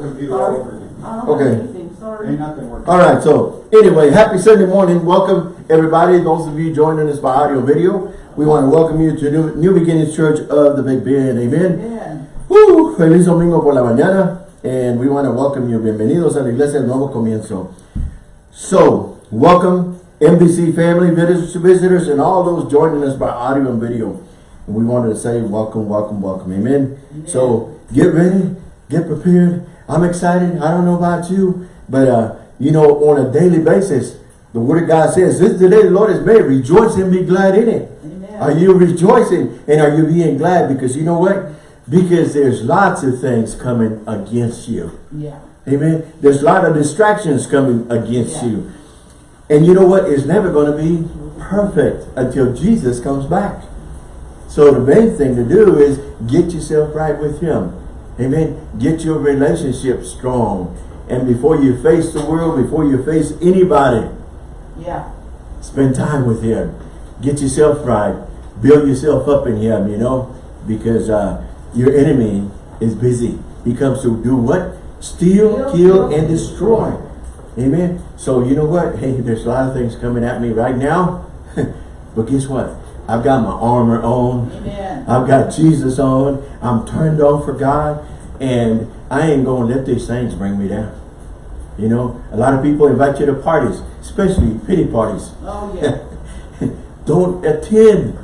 computer all over again. Okay. anything, sorry. Ain't nothing working. All right, so anyway, happy Sunday morning. Welcome everybody, those of you joining us by audio video. We want to welcome you to New, New Beginnings Church of the Big Bend. Amen. Amen. Woo, feliz domingo por la mañana. And we want to welcome you. Bienvenidos a la iglesia del nuevo comienzo. So, welcome MBC family, visitors, visitors, and all those joining us by audio and video. And we wanted to say welcome, welcome, welcome. Amen. So, get ready, get prepared. I'm excited. I don't know about you, but uh, you know, on a daily basis, the Word of God says, "This is the day the Lord has made. Rejoice and be glad in it." Amen. Are you rejoicing and are you being glad? Because you know what? Because there's lots of things coming against you. Yeah. Amen. There's a lot of distractions coming against Yeah. you. And you know what? It's never going to be perfect until Jesus comes back. So the main thing to do is get yourself right with him. Amen. Get your relationship strong. And before you face the world, before you face anybody, Yeah. spend time with him. Get yourself right. Build yourself up in him, you know, because uh, your enemy is busy. He comes to do what? Steal, kill, and destroy. Amen. So you know what? Hey, there's a lot of things coming at me right now. but guess what? I've got my armor on. Amen. I've got Jesus on. I'm turned on for God. And I ain't going to let these things bring me down. You know, a lot of people invite you to parties, especially pity parties. Oh, yeah. Don't attend.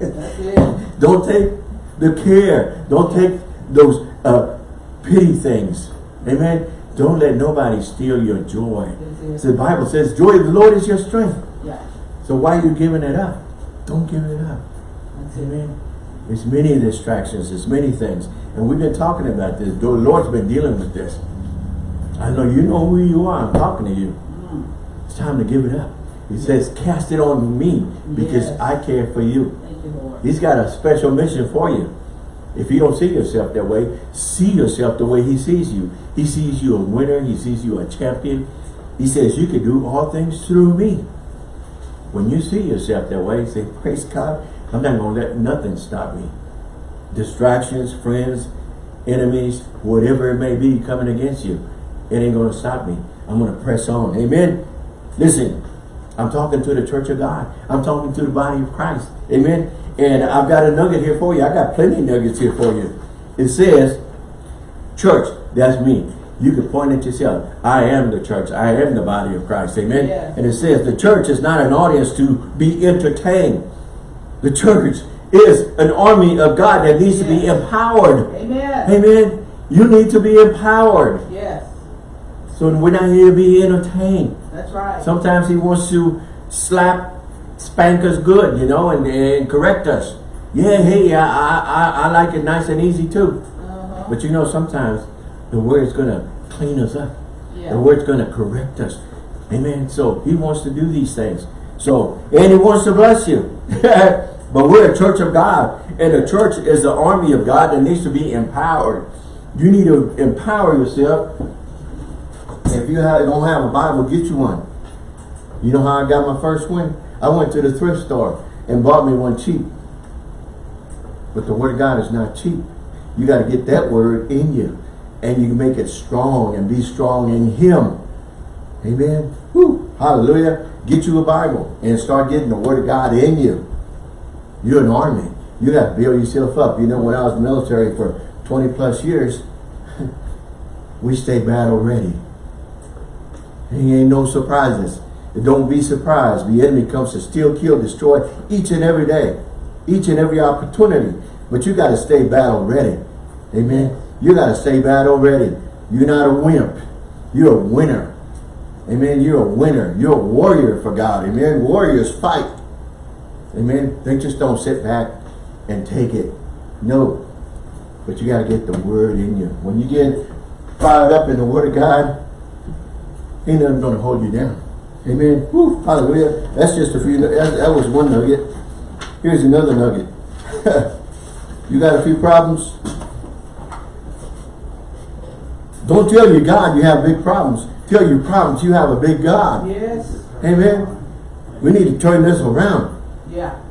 Don't take the care. Don't take those uh, pity things. Amen. Don't let nobody steal your joy. So the Bible says, joy of the Lord is your strength. Yeah. So why are you giving it up? Don't give it up. That's. Amen. There's many distractions. There's many things. And we've been talking about this. The Lord's been dealing with this. I know you know who you are. I'm talking to you. Mm. It's time to give it up. He says, cast it on me because Yes. I care for you. Thank you, Lord. He's got a special mission for you. If you don't see yourself that way, see yourself the way he sees you. He sees you a winner. He sees you a champion. He says you can do all things through me. When you see yourself that way, say, praise God, I'm not going to let nothing stop me. Distractions, friends, enemies, whatever it may be coming against you, it ain't going to stop me. I'm going to press on. Amen. Listen, I'm talking to the church of God. I'm talking to the body of Christ. Amen. And I've got a nugget here for you. I got plenty of nuggets here for you. It says, church, that's me. You can point at yourself. I am the church. I am the body of Christ. Amen. Yes. And it says the church is not an audience to be entertained. The church is an army of God that needs to be empowered. Amen. Amen. You need to be empowered. Yes. So we're not here to be entertained. That's right. Sometimes he wants to slap, spank us good, you know, and, and correct us. Yeah, hey, I, I, I- like it nice and easy too. Uh-huh. But you know, sometimes the word's going to clean us up. Yeah. The word's going to correct us. Amen. So he wants to do these things. So, and he wants to bless you. but we're a church of God. And the church is the army of God that needs to be empowered. You need to empower yourself. If you have, don't have a Bible, get you one. You know how I got my first one? I went to the thrift store and bought me one cheap. But the word of God is not cheap. You got to get that word in you. And you can make it strong and be strong in Him. Amen. Woo. Hallelujah. Get you a Bible and start getting the word of God in you. You're an army. You got to build yourself up. You know, when I was military for 20 plus years, we stay battle ready. He ain't no surprises. Don't be surprised. The enemy comes to steal, kill, destroy each and every day. Each and every opportunity. But you got to stay battle ready. Amen. You got to stay battle already. You're not a wimp. You're a winner. Amen. You're a winner. You're a warrior for God. Amen. Warriors fight. Amen. They just don't sit back and take it. No. But you got to get the word in you. When you get fired up in the word of God, ain't nothing going to hold you down. Amen. Woo, hallelujah. That's just a few. That, that was one nugget. Here's another nugget. you got a few problems? Don't tell your God you have big problems. Tell your problems you have a big God. Yes. Amen. We need to turn this around. Yeah.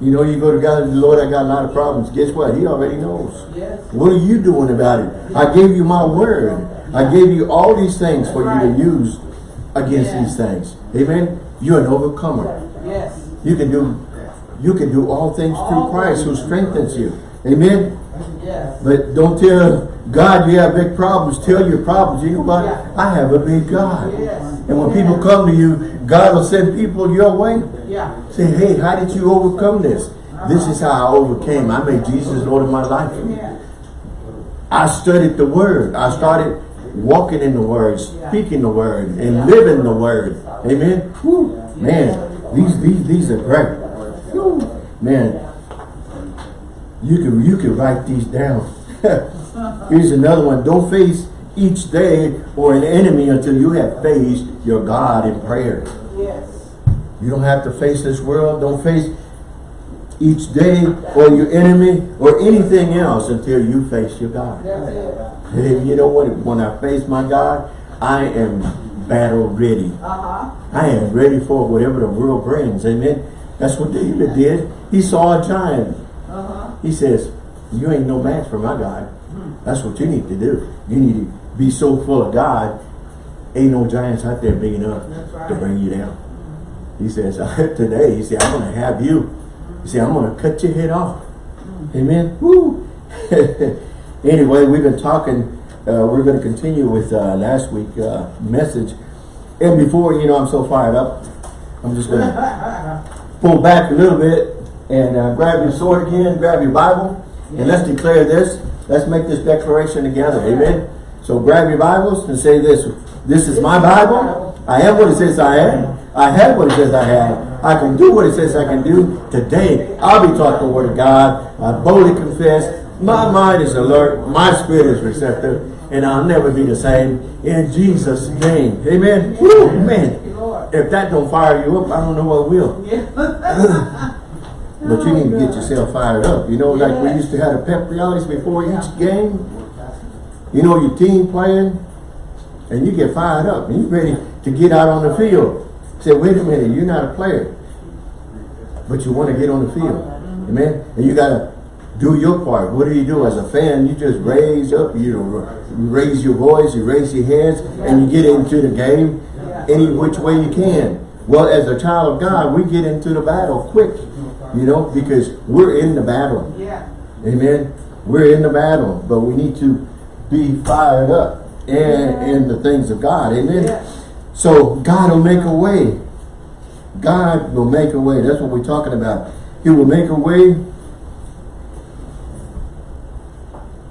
You know, you go to God and Lord, I got a lot of problems. Guess what? He already knows. Yes. What are you doing about it? I gave you my word. I gave you all these things for you to use against these things. Amen. You're an overcomer. Yes. You can do you can do all things through All Christ who strengthens you. Amen. Yes. But don't tell God you have big problems. Tell your problems. You know what? Yeah. I have a big God. Yes. And when people come to you, God will send people your way. Yeah. Say, hey, how did you overcome this? This is how I overcame. I made Jesus Lord of my life. Yeah. I studied the word. I started walking in the word, speaking the word, and living the word. Amen. Whew. Man, these these these are great. Whew. Man, you can you can write these down. Here's another one. Don't face each day or an enemy until you have faced your God in prayer. Yes. You don't have to face this world. Don't face each day or your enemy or anything else until you face your God. That's it. You know what? When I face my God, I am battle ready. Uh-huh. I am ready for whatever the world brings. Amen. That's what David did. He saw a giant. Uh-huh. He says, you ain't no match for my God. That's what you need to do. You need to be so full of God. Ain't no giants out there big enough right. to bring you down. He says, today, he said, I'm going to have you. He said, I'm going to cut your head off. Amen. Woo. anyway, we've been talking, uh, we're going to continue with uh, last week uh, message. And before, you know, I'm so fired up, I'm just going to pull back a little bit and uh, grab your sword again, grab your Bible, and let's declare this. Let's make this declaration together. Amen. So grab your Bibles and say this. This is my Bible. I am what it says I am. I have what it says I have. I can do what it says I can do. Today, I'll be taught the word of God. I boldly confess. My mind is alert. My spirit is receptive. And I'll never be the same. In Jesus' name. Amen. Woo, man. If that don't fire you up, I don't know what will. But you need to get yourself fired up. You know, like we used to have the pep rallies before each game. You know, your team playing, and you get fired up, and you're ready to get out on the field. Say, wait a minute, you're not a player, but you want to get on the field. Amen? And you got to do your part. What do you do as a fan? You just raise up, you, know, you raise your voice, you raise your hands, and you get into the game any which way you can. Well, as a child of God, we get into the battle quick, you know, because we're in the battle. Yeah. Amen. We're in the battle, but we need to be fired up and in the things of God. Amen. Yes. So God will make a way. God will make a way. That's what we're talking about. He will make a way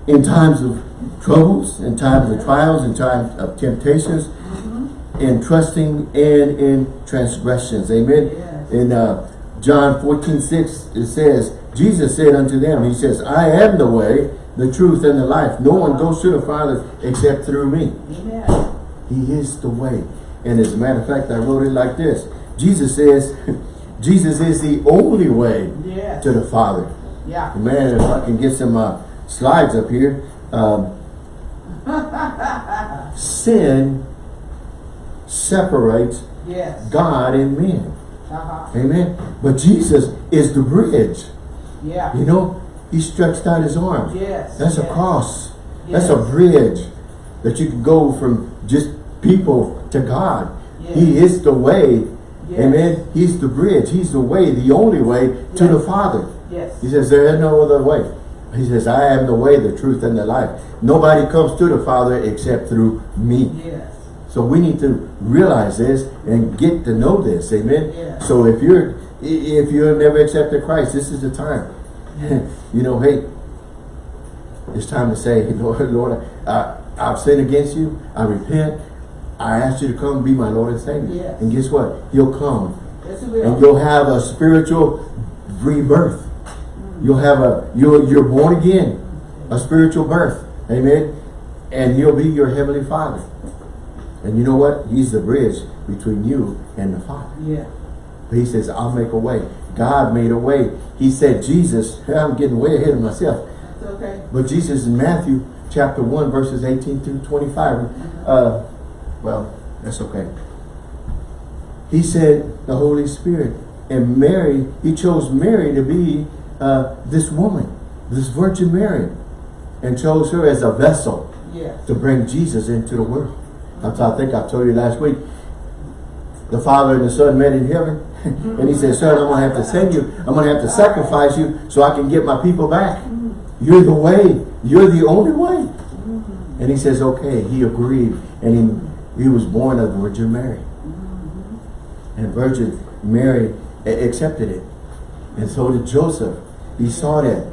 in times of troubles, in times of trials, in times of temptations, in trusting and in transgressions. Amen. Yes. In uh, John 14, 6, it says, Jesus said unto them, He says, I am the way, the truth, and the life. No one goes to the Father except through me. Amen. He is the way. And as a matter of fact, I wrote it like this. Jesus says, Jesus is the only way Yes. to the Father. Yeah. Man, if I can get some uh, slides up here. Um, sin separates Yes. God and man. Uh-huh. Amen. But Jesus is the bridge. Yeah. You know, he stretched out his arms. Yes. That's a yes. cross. That's a bridge that you can go from just people to God. Yes. He is the way. Yes. Amen. He's the bridge. He's the way, the only way to Yes. the Father. Yes. He says there is no other way. He says, I am the way, the truth, and the life. Nobody comes to the Father except through me. Yes. So we need to realize this and get to know this. Amen. Yeah. So if you're if you have never accepted Christ, this is the time. you know, hey, it's time to say, Lord, Lord, I, I've sinned against you. I repent. I ask you to come be my Lord and Savior. Yes. And guess what? You'll come Yes, and you'll have a spiritual rebirth. Mm. You'll have a you're you're born again, a spiritual birth. Amen. And he'll be your heavenly father. And you know what? He's the bridge between you and the Father. Yeah. He says, I'll make a way. God made a way. He said, Jesus, I'm getting way ahead of myself. That's okay. But Jesus in Matthew chapter 1, verses 18 through 25, uh, well, that's okay. He said, the Holy Spirit And Mary, he chose Mary to be uh, this woman, this Virgin Mary, and chose her as a vessel Yes. to bring Jesus into the world. That's I think I told you last week. The Father and the Son met in heaven. and he said, Son, I'm going to have to send you. I'm going to have to sacrifice you so I can get my people back. You're the way. You're the only way. And he says, okay. He agreed. And he, he was born of Virgin Mary. And Virgin Mary accepted it. And so did Joseph. He saw that.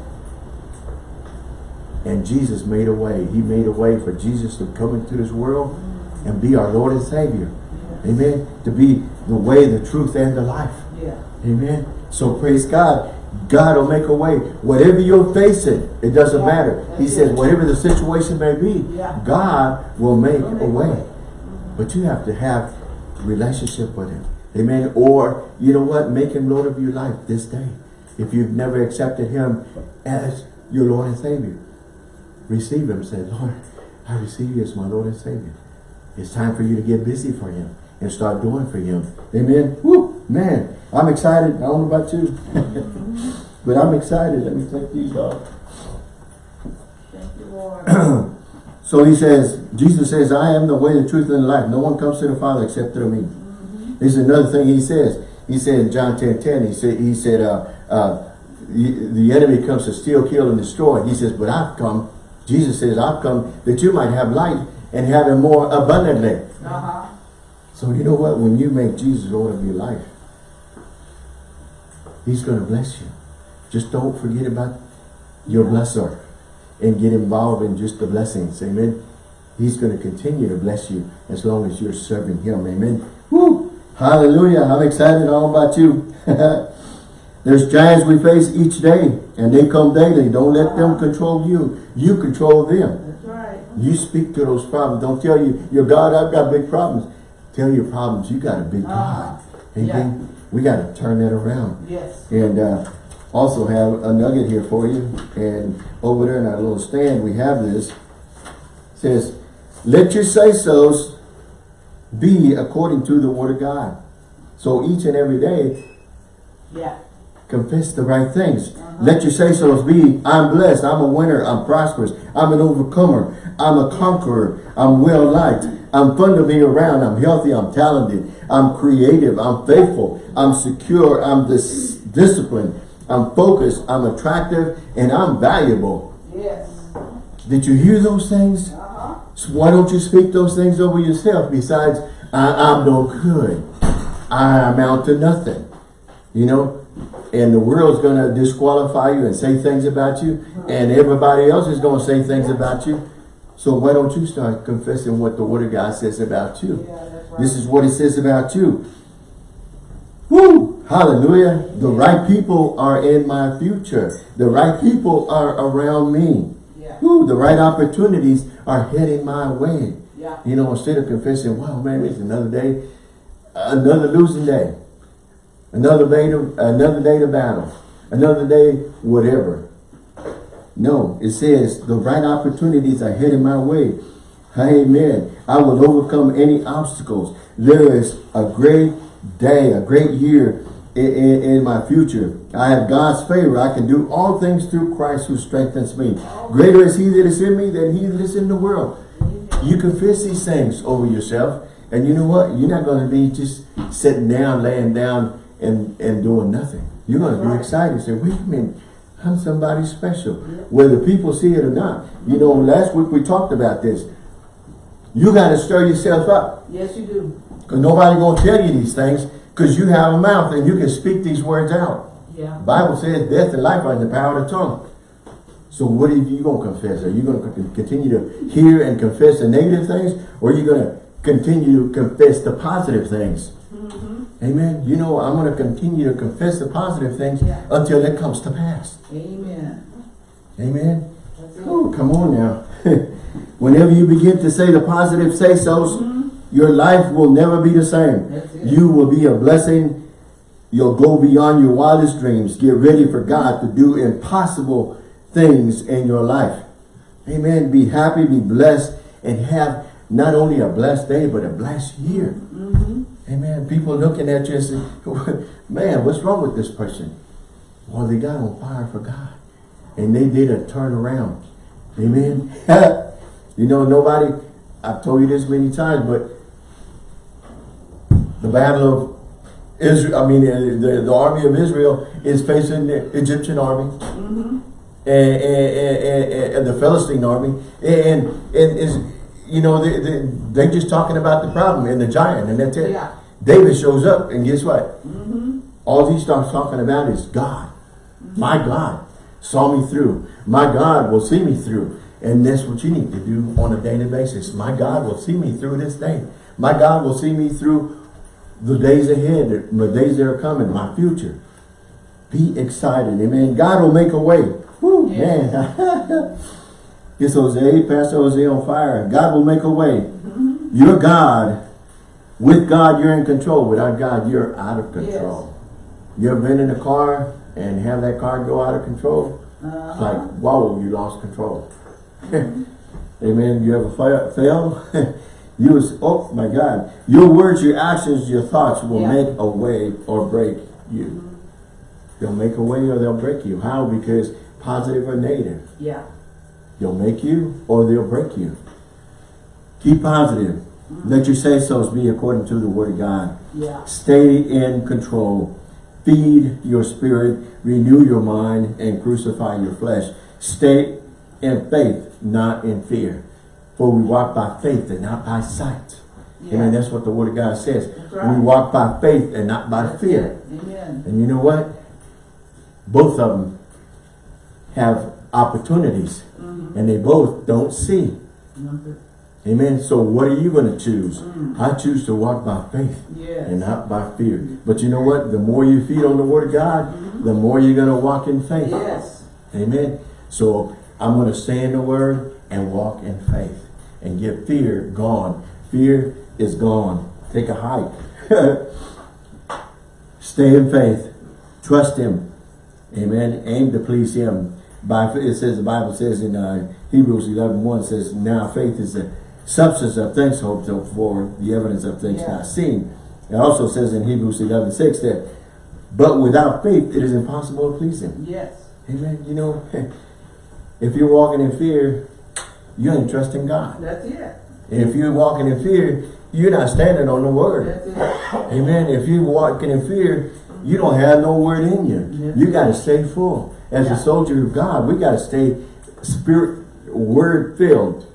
And Jesus made a way. He made a way for Jesus to come into this world and be our Lord and Savior. Amen. To be the way, the truth, and the life. Yeah. Amen. So praise God. God will make a way. Whatever you're facing, it doesn't Yeah, matter. He that's says, whatever the situation may be, Yeah. God will make make a way. way. But you have to have relationship with Him. Amen. Or, you know what? Make Him Lord of your life this day. If you've never accepted Him as your Lord and Savior, receive Him. Say, Lord, I receive you as my Lord and Savior. It's time for you to get busy for Him and start doing for Him. Amen. Woo, man, I'm excited. I don't know about you, but I'm excited. Let me take these off. Thank you, Lord. So he says, Jesus says, I am the way, the truth, and the life. No one comes to the Father except through me. This is another thing he says. He said in John 10, 10, he said, he said, uh, uh, the, the enemy comes to steal, kill, and destroy. He says, but I've come, Jesus says, I've come that you might have life and have it more abundantly. Uh-huh. So you know what? When you make Jesus Lord of your life, He's going to bless you. Just don't forget about your blesser and get involved in just the blessings. Amen. He's going to continue to bless you as long as you're serving Him. Amen. Woo! Hallelujah. I'm excited all about you. There's giants we face each day and they come daily. Don't let them control you. You control them. You speak to those problems. Don't tell you, your God, I've got big problems. Tell your problems, you got a big God. Uh, Amen. We got to turn that around. Yes. And uh, also have a nugget here for you. And over there in our little stand, we have this. It says, let your say-sos be according to the word of God. So each and every day, Yeah. Confess the right things. Let your say-sos be, I'm blessed, I'm a winner, I'm prosperous, I'm an overcomer, I'm a conqueror, I'm well-liked, I'm fun to be around, I'm healthy, I'm talented, I'm creative, I'm faithful, I'm secure, I'm dis disciplined, I'm focused, I'm attractive, and I'm valuable. Yes. Did you hear those things? Uh-huh. So why don't you speak those things over yourself besides, I, I'm no good. I amount to nothing. You know? And the world's going to disqualify you and say things about you. And everybody else is going to say things about you. So why don't you start confessing what the Word of God says about you? Yeah, right. This is what it says about you. Woo! Hallelujah. The right people are in my future. The right people are around me. Yeah. Woo, the right opportunities are heading my way. Yeah. You know, instead of confessing, wow, man, it's another day, another losing day, another day to, another day to battle, another day, whatever. No, it says the right opportunities are heading my way. Amen. I will overcome any obstacles. There is a great day, a great year in, in, in my future. I have God's favor. I can do all things through Christ who strengthens me. Greater is he that is in me than he that is in the world. You confess these things over yourself. And you know what? You're not going to be just sitting down, laying down, and, and doing nothing. You're going to be Right. excited. Say, wait a minute. I'm somebody special. Whether people see it or not. You know, mm-hmm. last week we talked about this. You got to stir yourself up. Yes, you do. Because nobody going to tell you these things. Because you have a mouth and you can speak these words out. Yeah. Bible says death and life are in the power of the tongue. So what are you going to confess? Are you going to continue to hear and confess the negative things? Or are you going to continue to confess the positive things? Amen. You know, I'm going to continue to confess the positive things Yeah. until it comes to pass. Amen. Amen. Oh, come on now. Whenever you begin to say the positive say-sos, your life will never be the same. You will be a blessing. You'll go beyond your wildest dreams. Get ready for God to do impossible things in your life. Amen. Be happy, be blessed, and have not only a blessed day, but a blessed year. Mm-hmm. Amen. People looking at you and say, man, what's wrong with this person? Well, they got on fire for God. And they did a turnaround. Amen. you know, nobody, I've told you this many times, but the battle of Israel, I mean, the, the army of Israel is facing the Egyptian army Mm-hmm. and, and, and, and the Philistine army. And, and is, you know, they, they, they're just talking about the problem and the giant and that's it. Yeah. David shows up and guess what? Mm-hmm. All he starts talking about is God. My God saw me through. My God will see me through. And that's what you need to do on a daily basis. My God will see me through this day. My God will see me through the days ahead, the days that are coming, my future. Be excited. Amen. God will make a way. Woo, Yes. man. It's Jose, Pastor Jose on fire. God will make a way. You're God. With God, you're in control. Without God, you're out of control. You ever been in a car and have that car go out of control? It's Uh-huh. like, whoa, you lost control. Amen. You ever fa- fail? you was, oh my God. Your words, your actions, your thoughts will Yeah. make a way or break you. They'll make a way or they'll break you. How? Because positive or negative. Yeah. They'll make you or they'll break you. Keep positive. Mm-hmm. Let your say-sos be according to the word of God. Yeah. Stay in control. Feed your spirit, renew your mind, and crucify your flesh. Stay in faith, not in fear. For we walk by faith and not by sight. Yeah. Amen. That's what the word of God says. Right. We walk by faith and not by That's fear. it. Amen. And you know what? Both of them have opportunities. Mm-hmm. And they both don't see. Amen. So what are you going to choose? Mm. I choose to walk by faith Yes. and not by fear. But you know what? The more you feed on the word of God, the more you're going to walk in faith. Yes. Amen. So I'm going to stay in the word and walk in faith and get fear gone. Fear is gone. Take a hike. stay in faith. Trust him. Amen. Aim to please him. By it says the Bible says in uh, Hebrews 11, 1 says, Now faith is the substance of things hoped for, the evidence of things Yeah. not seen. It also says in Hebrews 11, 6 that, But without faith it is impossible to please him. Yes. Amen. You know, if you're walking in fear, you ain't trusting God. That's it. If you're walking in fear, you're not standing on the word. That's it. Amen. If you're walking in fear, you don't have no word in you. Yes. You got to stay full. As Yeah. a soldier of God, we got to stay spirit, word filled.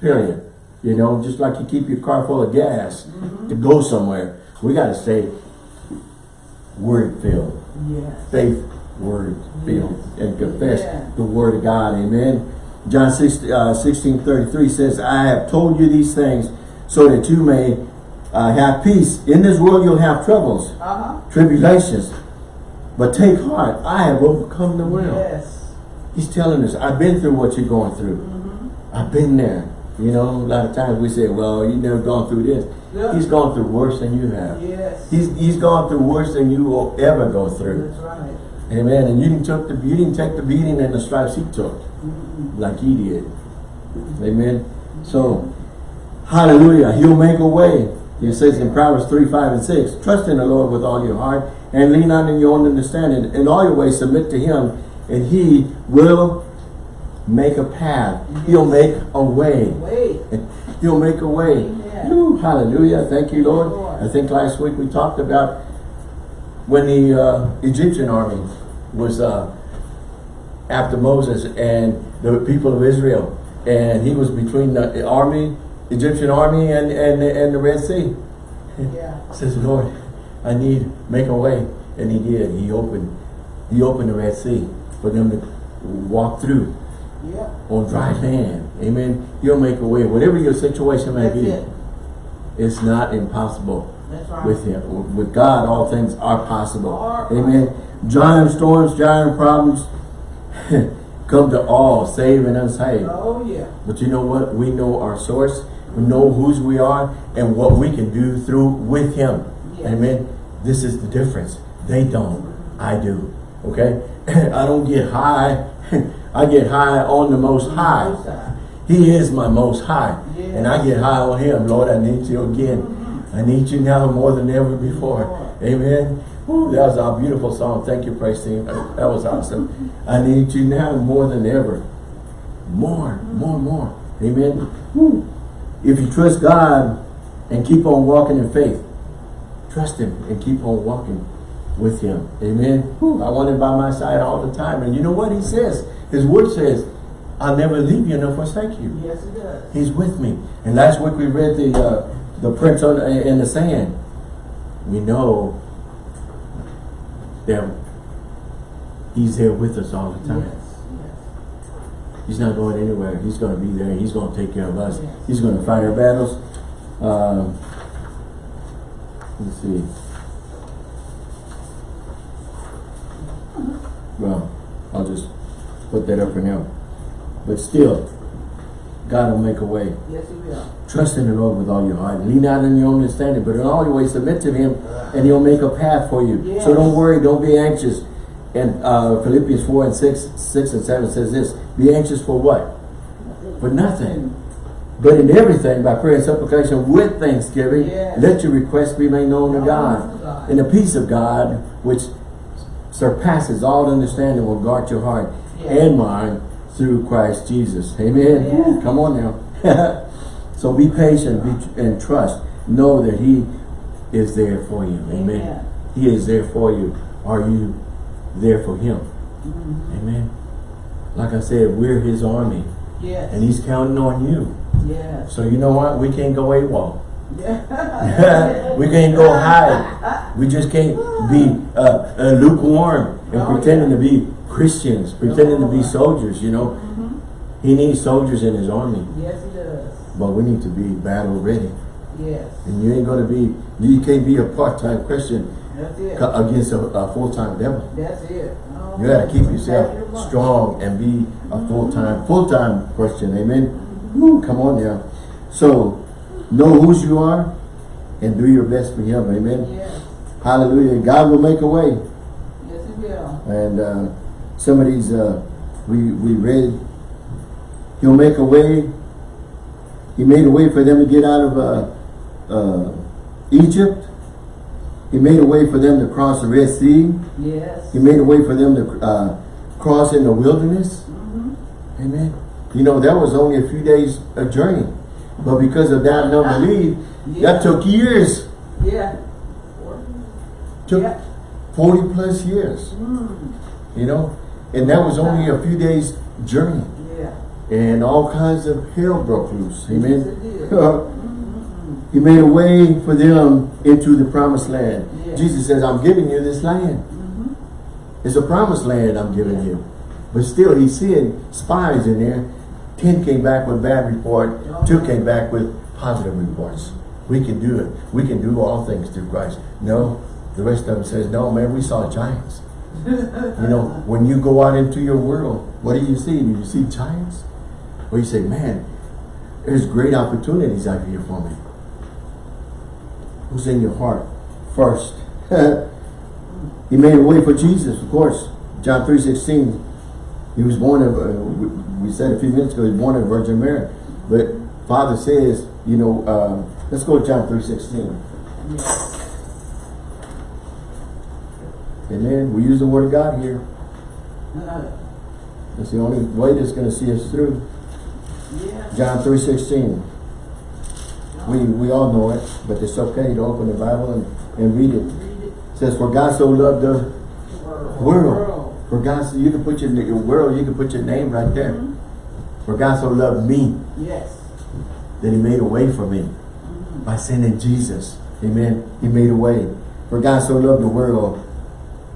Period. You know, just like you keep your car full of gas Mm-hmm. to go somewhere, we got to stay word filled Yes. faith word filled and confess Yeah. the word of God. Amen. John 6, uh, 16, 33 says, I have told you these things so that you may uh, have peace. In this world you'll have troubles, Uh-huh. tribulations. But take heart, I have overcome the world. Yes. He's telling us, I've been through what you're going through. Mm-hmm. I've been there. You know, a lot of times we say, well, you never gone through this. Yeah. He's gone through worse than you have. Yes. He's, he's gone through worse than you will ever go through. That's right. Amen. And you didn't took the you didn't take the beating and the stripes he took, like he did. Amen. So, hallelujah. He'll make a way. He says in Proverbs 3, 5, and 6, trust in the Lord with all your heart and lean not in your own understanding. In all your ways submit to him and he will make a path. He'll make a way. He'll make a way. Woo, hallelujah. Thank you, Lord. Lord. I think last week we talked about when the uh, Egyptian army was uh, after Moses and the people of Israel. And he was between the army, Egyptian army and, and, and the Red Sea. Yeah. Says, Lord, I need make a way. And he did. He opened he opened the Red Sea for them to walk through Yeah. on dry land. Amen. He'll make a way. Whatever your situation may That's be, it. it's not impossible That's right. with him. With God, all things are possible. Are Amen. Giant storms, giant problems come to all, save and unsaved. Oh, yeah. But you know what? We know our source. Know whose we are and what we can do through with him. Yes. Amen. This is the difference. They don't. I do. Okay? I don't get high. I get high on the most mm-hmm. high. He is my most high. And I get high on him. Lord, I need you again. Mm-hmm. I need you now more than ever before. Amen. Ooh, that was a beautiful song. Thank you, praise team. That was awesome. I need you now more than ever. More, more, more. Amen. Woo. If you trust God and keep on walking in faith, trust him and keep on walking with him. Amen. Woo. I want him by my side all the time. And you know what he says? His word says, I'll never leave you nor forsake you. Yes, it does. He's with me. And last week we read the uh, the prints on in the sand. We know that He's there with us all the time. He's not going anywhere. He's going to be there. He's going to take care of us. Yes. He's going to fight our battles. Um, let's see. Well, I'll just put that up for now. But still, God will make a way. Yes, he will. Trust in the Lord with all your heart. Lean not on your own understanding, but in all your ways submit to Him, and He'll make a path for you. Yes. So don't worry, don't be anxious. And uh, Philippians 4 and 6, 6 and 7 says this, Be anxious for what? For nothing. But in everything, by prayer and supplication with thanksgiving, Yes. let your requests be made known to God. And the peace of God, which surpasses all understanding, will guard your heart Yes. and mind through Christ Jesus. Amen. Yes. Come on now. so be patient be, and trust. Know that He is there for you. Amen. Amen. He is there for you. Are you there for Him? Mhm. Amen. Like I said, we're His army, Yes. and He's counting on you. yes. So you know what? We can't go AWOL. Yeah. we can't go hide. We just can't be uh, uh, lukewarm and Oh, pretending yeah. to be Christians, pretending to be Oh. soldiers, you know. Mhm. He needs soldiers in his army, Yes, he does. but we need to be battle ready. Yes. And you ain't going to be, you can't be a part-time Christian That's it. against a, a full-time devil. That's it. You got to keep yourself strong and be a full-time, full-time Christian. Amen. Woo, come on now. So, know whose you are and do your best for him. Amen. Yes. Hallelujah. God will make a way. Yes, he will. And uh, some of these uh, we, we read, he'll make a way. He made a way for them to get out of uh, uh, Egypt. He made a way for them to cross the Red Sea. Yes. He made a way for them to uh, cross in the wilderness. Mhm. Amen. You know, that was only a few days a journey. But because of that and unbelief, Yeah. that took years. Yeah. Took Yeah. 40 plus years. Mm. You know? And that was only a few days journey. Yeah. And all kinds of hell broke loose. Yes, Amen. it did. he made a way for them into the promised land. Yeah. Jesus says, I'm giving you this land. Mhm. It's a promised land I'm giving Yeah. you. But still, he's seeing spies in there. Ten came back with bad report. Oh. Two came back with positive reports. We can do it. We can do all things through Christ. No, the rest of them says, no, man, we saw giants. You know, when you go out into your world, what do you see? Do you see giants? Or you say, man, there's great opportunities out here for me. Who's in your heart first? he made a way for Jesus, of course. John 3.16, he was born of, uh, we- said a few minutes ago, he was born of Virgin Mary. But Father says, you know, uh, let's go to John 3.16. Yes. Amen. We use the word of God here. That's the only way that's going to see us through. John 3.16. We, we all know it, but it's okay to open the Bible and, and read it. It. Says, for God so loved the World. world. For God, so you can put your, your world, you can put your name right there. Mhm. For God so loved me Yes. that he made a way for me Mhm. by sending Jesus. Amen. He made a way. For God so loved the world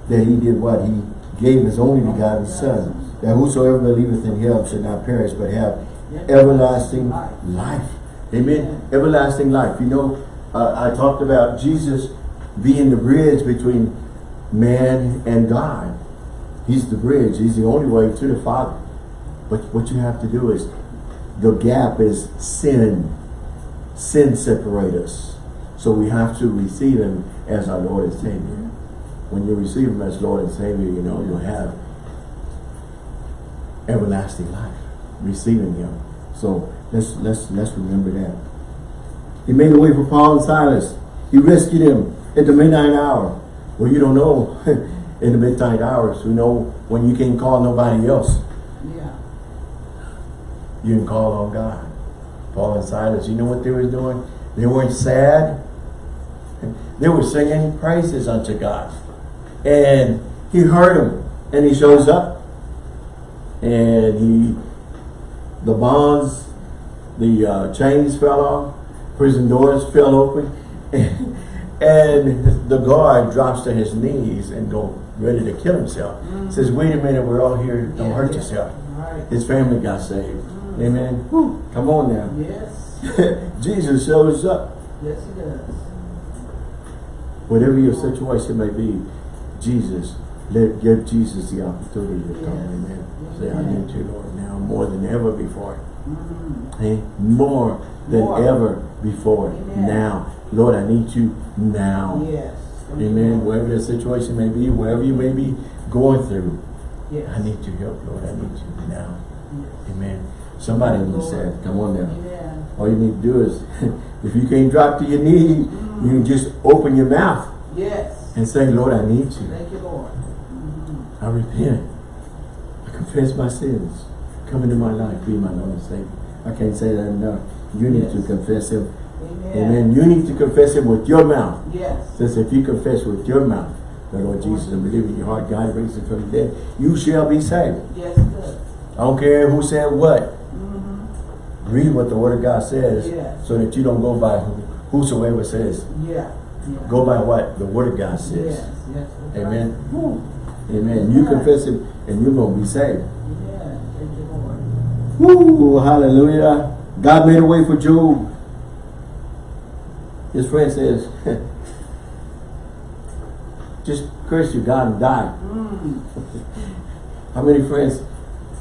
that he did what? He gave his only begotten son. That whosoever believeth in him should not perish but have everlasting life. Amen. Everlasting life. You know, uh, I talked about Jesus being the bridge between man and God. He's the bridge. He's the only way to the Father. But what you have to do is, the gap is sin. Sin separate us. So we have to receive him as our Lord and Savior. When you receive him as Lord and Savior, you know, you'll have everlasting life. Receiving him. So let's let's let's remember that. He made a way for Paul and Silas. He rescued them at the midnight hour. Well, you don't know in the midnight hours. We know when you can't call nobody else. Yeah. You can call on God. Paul and Silas, you know what they were doing? They weren't sad. They were singing praises unto God. And he heard them. And he shows up. And he, the bonds, the uh, chains fell off. Prison doors fell open. And, the guard drops to his knees and go ready to kill himself. Says, wait a minute, we're all here. Don't Yeah, hurt yeah. yourself. Right. His family got saved. Amen. Whew, come on now. Yes. Jesus shows up. Yes, he does. Whatever your situation may be, Jesus, let give Jesus the opportunity to come. Yes. Amen. Say, I need you, Lord, now more than ever before. Mm. Hey, more than More. ever before. Amen. Now. Lord, I need you now. Yes. Amen. Wherever the situation may be, wherever you may be going through, Yes. I need your help, Lord. I need you now. Yes. Amen. Somebody you, Lord. that. Come on now. Amen. All you need to do is, if you can't drop to your knees, you can just open your mouth Yes. and say, Lord, I need you. Thank you, Lord. Mhm. I repent. I confess my sins. Come into my life, be my Lord and Savior. I can't say that enough. You need to confess Him. Amen. Amen. You need to confess Him with your mouth. Yes. Says if you confess with your mouth the Lord Jesus and believe in your heart God raised Him from the dead, you shall be saved. Yes, does. I don't care who said what. Mm-hmm. Read what the Word of God says Yes. so that you don't go by who- whosoever says. Yeah. yeah. Go by what the Word of God says. Yes. Yes. Amen. right. Amen. You confess Him and you're going to be saved. Yeah. Thank you, Lord. Woo, hallelujah. God made a way for Job. His friend says, just curse your God and die. Mm. How many friends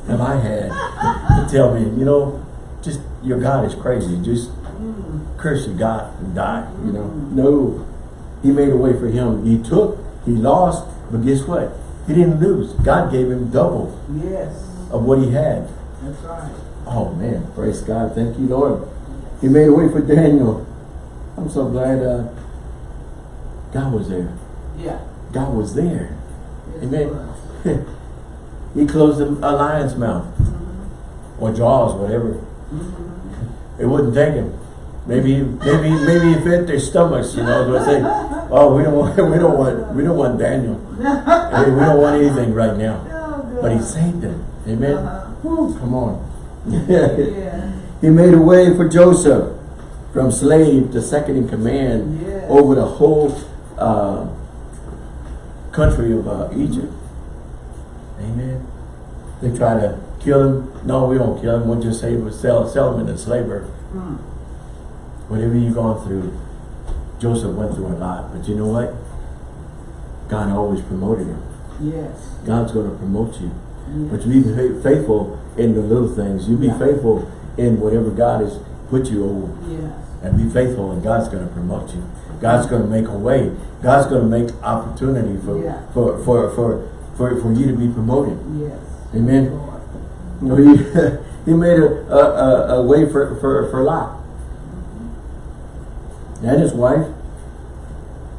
have I had to tell me, you know, just your God is crazy. Just Mm. curse your God and die, you know. No. He made a way for him. He took, he lost, but guess what? He didn't lose. God gave him double Yes. of what he had. That's right. Oh man, praise God. Thank you, Lord. He made a way for Daniel. I'm so glad uh, God was there. Yeah. God was there. Yes, Amen. was. he closed the a lion's mouth Mhm. or jaws, whatever. Mhm. It wouldn't take him. Maybe, maybe, maybe it fit their stomachs. You know, they say, "Oh, we don't want, we don't want, we don't want Daniel. Hey, we don't want anything right now." Oh, But he saved them. Amen. Uh-huh. Come on. Yeah. he made a way for Joseph from slave to second in command over the whole uh, country of uh, Egypt. Amen. They try to kill him. No, we don't kill him. We'll just say we'll sell, sell him into slavery. Mm. Whatever you've gone through, Joseph went through a lot. But you know what? God always promoted him. Yes. God's going to promote you. But you be faithful in the little things. You be Yeah. faithful in whatever God has put you over. Yes. And be faithful and God's going to promote you. God's going to make a way. God's going to make opportunity for, Yeah. for, for, for, for, for you to be promoted. Yes. Amen. Lord. You know, he, he made a, a, a, a way for, for, for Lot. And his wife.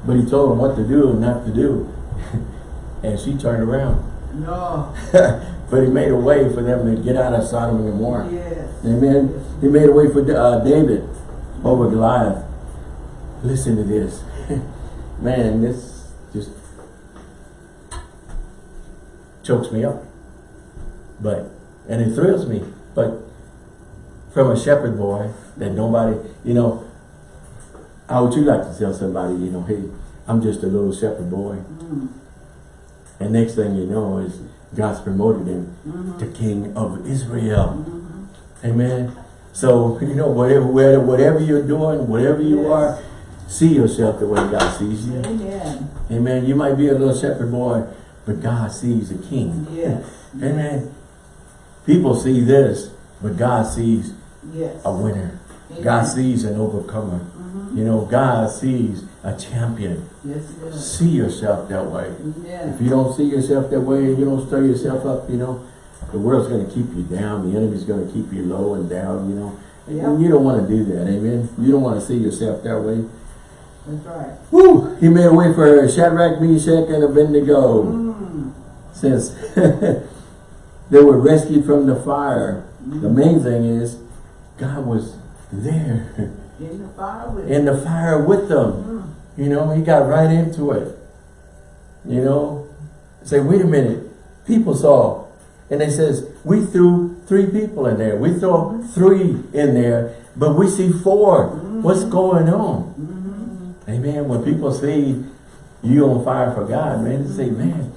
But he told him what to do and not to do. and she turned around. No. but he made a way for them to get out of Sodom and Gomorrah. Yes. Amen. He made a way for uh, David over Goliath. Listen to this. Man, this just chokes me up. But, and it thrills me. But from a shepherd boy that nobody, you know, how would you like to tell somebody, you know, hey, I'm just a little shepherd boy. Mm. And next thing you know is God's promoted him Mhm. to King of Israel. Mhm. Amen. So, you know, whatever, whatever, whatever you're doing, whatever you Yes. are, see yourself the way God sees you. Amen. Amen. You might be a little shepherd boy, but God sees a king. Yes. Amen. People see this, but God sees Yes. a winner. Amen. God sees an overcomer. Mhm. You know, God sees a champion. Yes, is. See yourself that way. Amen. If you don't see yourself that way, and you don't stir yourself up, you know, the world's going to keep you down. The enemy's going to keep you low and down, you know. Yeah. And you don't want to do that, amen. You don't want to see yourself that way. That's right. Woo! He made a way for Shadrach, Meshach, and Abednego. Mm. Since they were rescued from the fire. The main thing is, God was there In the fire with in the fire with them. Mm. You know, he got right into it. You know, say, wait a minute, people saw. And they says, we threw three people in there. We throw three in there, but we see 4 What's going on? Mm-hmm. Amen. When people see you on fire for God, man, they say, man,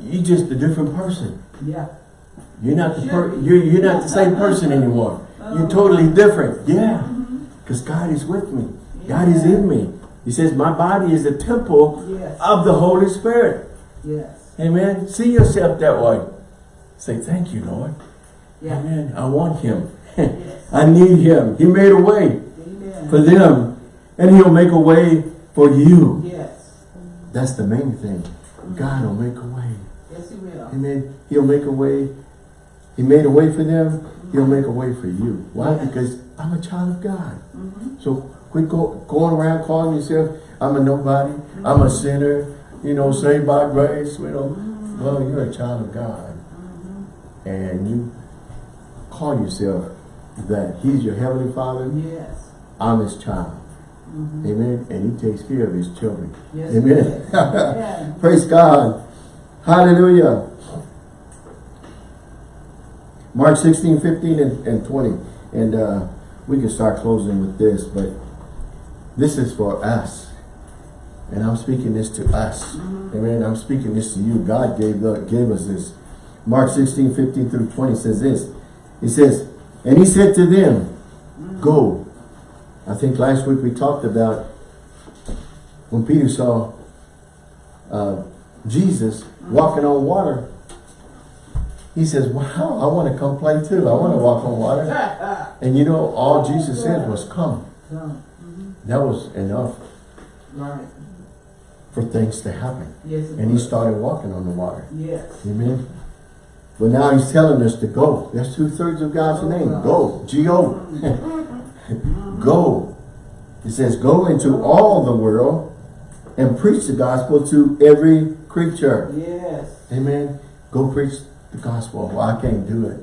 you just a different person. Yeah. You're not the per you're, you're not the same person anymore. You're totally different. Yeah. Because God is with me. God is in me. He says, my body is the temple Yes. of the Holy Spirit. Yes. Amen. See yourself that way. Say, thank you, Lord. Yeah. Amen. I want him. Yes. I need him. He made a way Amen. for them. And he'll make a way for you. Yes. That's the main thing. God will make a way. Yes, he will. Amen. He'll make a way. He made a way for them. He'll make a way for you. Why? Yes. Because I'm a child of God. Mm-hmm. So quit go, going around calling yourself, I'm a nobody, I'm a sinner, you know, saved by grace, you know. Well, you're a child of God. And you call yourself that. He's your heavenly father. Yes. I'm his child. Mm-hmm. Amen. And he takes care of his children. Yes. Amen. Yeah. Praise God. Hallelujah. Mark 16, 15, and, and 20. And uh, we can start closing with this, but this is for us. And I'm speaking this to us. Mm-hmm. Amen. I'm speaking this to you. God gave, the, gave us this. Mark 16, 15 through 20 says this. He says, And he said to them, mm-hmm. Go. I think last week we talked about when Peter saw uh, Jesus mm-hmm. walking on water. He says, wow, I want to come play too. I want to walk on water. And you know, all Jesus said was come. That was enough Right. for things to happen. Yes. it And he started walking on the water. Yes. Amen. But now he's telling us to go. That's two-thirds of God's oh, name. Go. G-O. go. He says, go into all the world and preach the gospel to every creature. Yes. Amen. Go preach the gospel. Well, I can't do it.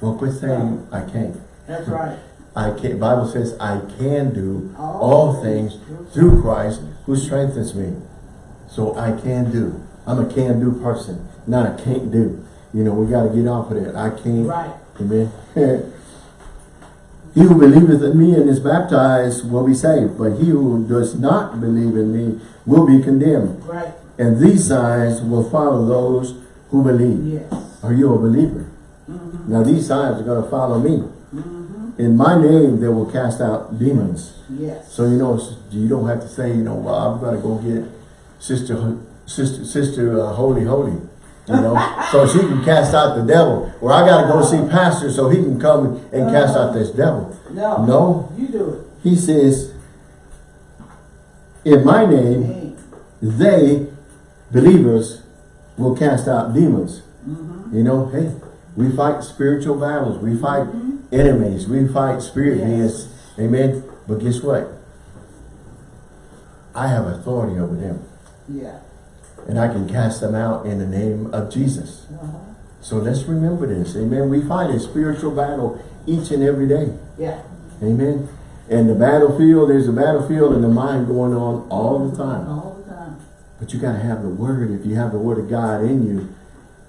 Well, quit saying I can't. That's right. I can't. Bible says I can do All things through Christ who strengthens me. So I can do. I'm a can do person, not a can't do. You know, we got to get off of that. I can't. Right. Amen. he who believeth in me and is baptized will be saved, but he who does not believe in me will be condemned. Right. And these signs will follow those who believe. Yes. Are you a believer? Mm-hmm. Now these signs are going to follow me. In my name, they will cast out demons. Yes. So you know, you don't have to say, you know, well, I'm going to go get sister, sister, sister, uh, holy, holy. You know, so she can cast out the devil. Or I got to go see pastor so he can come and cast out this devil. no. No, You do it. he says, in my name, they, believers, will cast out demons. Mm-hmm. You know, hey, we fight spiritual battles. We fight enemies. We fight spirit Yes. beings. Amen. But guess what? I have authority over them. Yeah. And I can cast them out in the name of Jesus. Uh-huh. So let's remember this. Amen. We fight a spiritual battle each and every day. Yeah. Amen. And the battlefield, there's a battlefield in the mind going on all the time. All the time. But you got to have the word. If you have the word of God in you,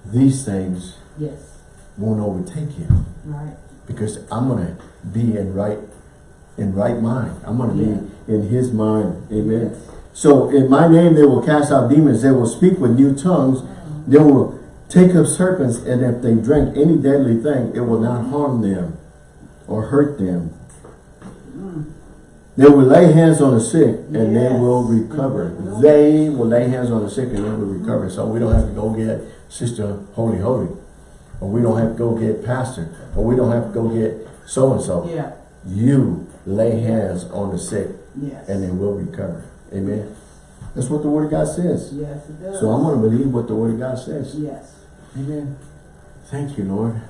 these things Yes. won't overtake you. Right. Because I'm gonna be in right in right mind. I'm gonna be in his mind. Amen. Yes. So in my name they will cast out demons, they will speak with new tongues, they will take up serpents, and if they drink any deadly thing, it will not harm them or hurt them. Mm. They will lay hands on the sick and they will recover. Mm-hmm. They will lay hands on the sick and they will recover. So we don't have to go get Sister Holy Holy. Or we don't have to go get Pastor. Or we don't have to go get so-and-so. Yeah. You lay hands on the sick Yes. and they will recover. Amen. That's what the Word of God says. yes, it does. So I'm going to believe what the Word of God says. Yes. Amen. Thank you, Lord.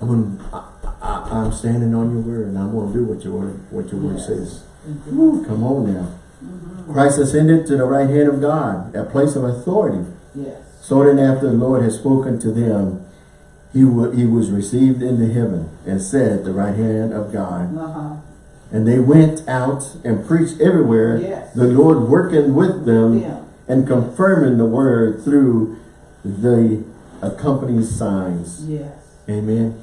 I'm gonna, I, I, I'm standing on your word and I'm gonna do what your word, what your word says. Come on now. Mm-hmm. Christ ascended to the right hand of God, a place of authority. Yes. So then after the Lord had spoken to them, he, he was received into heaven and said, at the right hand of God. Uh-huh. And they went out and preached everywhere, Yes. the Lord working with them Yeah. and confirming the word through the accompanying signs. Yes. Amen.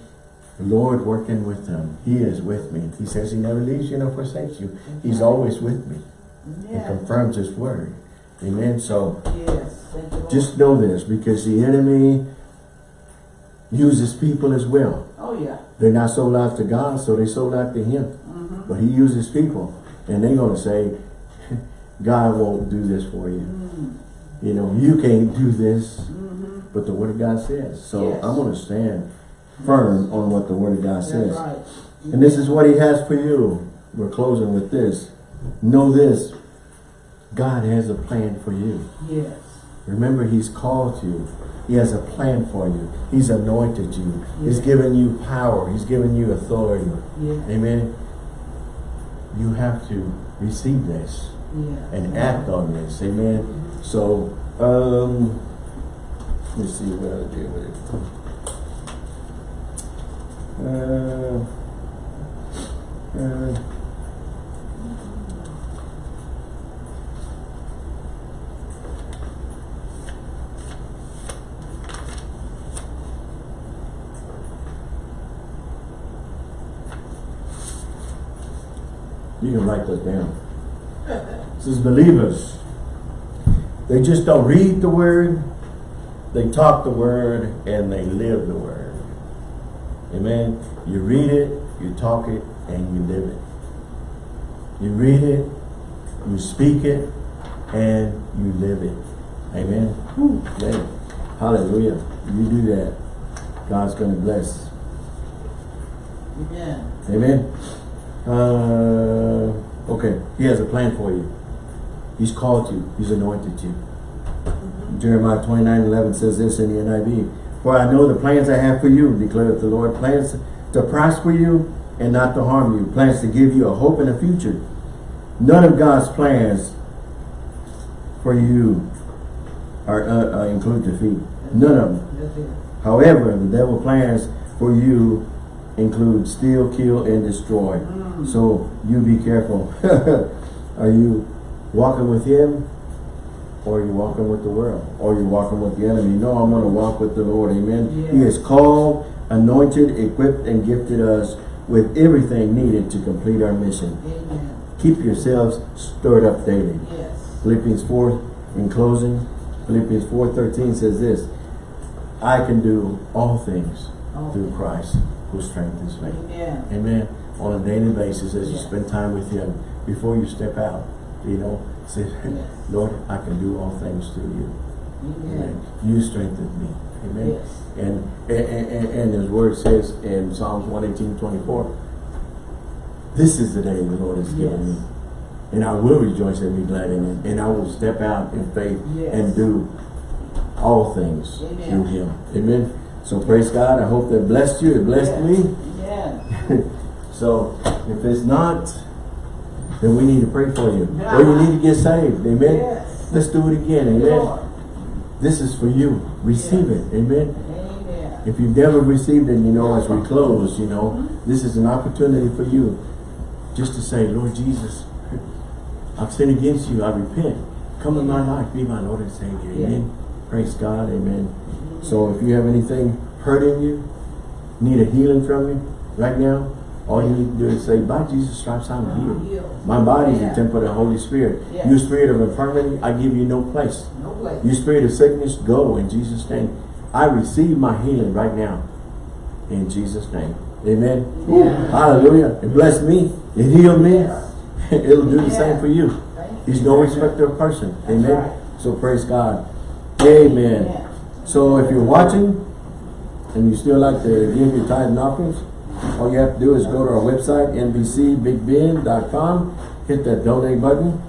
The Lord working with them. He is with me. He says he never leaves you nor forsakes you. He's always with me. He confirms his word. Amen. So Yes. Thank you, Lord. just know this because the enemy uses people as well. Oh, yeah. They're not sold out to God, so they sold out to him. Mm-hmm. But he uses people. And they're going to say, God won't do this for you. Mm. You know, you can't do this. Mm-hmm. But the word of God says. So Yes. I'm going to stand firm on what the word of God says. right. And this is what he has for you. We're closing with this. Know this. God has a plan for you. Yes. Remember, he's called you. He has a plan for you. He's anointed you. He's given you power. He's given you authority. Yeah. Amen. You have to receive this Yeah. and act on this. Amen. So, um, let's see what I do with it. Uh, uh, you can write that down. This is believers. They just don't read the word, they talk the word, and they live the word. Amen. You read it, you talk it, and you live it. You read it, you speak it, and you live it. Amen. Hallelujah. You do that. God's going to bless. Amen. Amen. Uh, okay. He has a plan for you. He's called you. He's anointed you. Jeremiah 29, 11 says this in the NIV. For I know the plans I have for you, declares the Lord. Plans to prosper you and not to harm you. Plans to give you a hope and a future. None of God's plans for you are uh, uh, include defeat. None of them. However, the devil plans for you include steal, kill, and destroy. Mm. So you be careful. are you walking with him? Or are you walking with the world? Or are you walking with the enemy? No, I'm going to walk with the Lord. Amen. He Yes. has called, anointed, equipped, and gifted us with everything needed to complete our mission. Amen. Keep yourselves stirred up daily. Yes. Philippians 4, in closing, Philippians 4.13 says this, I can do all things Oh. through Christ who strengthens me. Amen. Amen. On a daily basis as you spend time with Him, before you step out, you know, say, Yes. Lord, I can do all things through you. Amen. Amen. You strengthen me. Amen. Yes. And, and, and, and His word says in Psalms 118, 24, this is the day the Lord has given Yes. me. And I will rejoice and be glad in it. And I will step out in faith Yes. and do all things Amen. through Him. Amen. So praise God. I hope that blessed you. It blessed Yes. me. Amen. so if it's not, then we need to pray for you. Yeah. Or you need to get saved. Amen. Yes. Let's do it again. Amen. Lord. This is for you. Receive Yes. it. Amen. Amen. If you've never received it, you know, as we close, you know, mm-hmm. this is an opportunity for you just to say, Lord Jesus, I've sinned against you. I repent. Come in my life. Be my Lord and Savior. Amen. Praise God. Amen. So if you have anything hurting you, need a healing from you right now, all you need to do is say, by Jesus' stripes, I'm healed. healed. My body is Yeah. the temple of the Holy Spirit. Yeah. You spirit of infirmity, I give you no place. No place. You spirit of sickness, go in Jesus' name. I receive my healing right now. In Jesus' name. Amen. Yeah. Hallelujah. It blessed me. It healed me. Yes. It'll do the same for you. He's no respecter of person. Amen. right. So praise God. Amen. So if you're watching and you still like to give your tithe and offerings, all you have to do is go to our website, nbcbigbend.com, hit that donate button.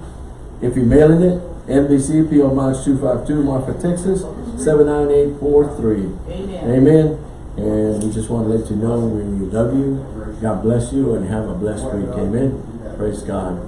If you're mailing it, NBC PO Box 252, Marfa, Texas, 79843. Amen. Amen. And we just want to let you know we love you. God bless you and have a blessed week. Amen. Praise God.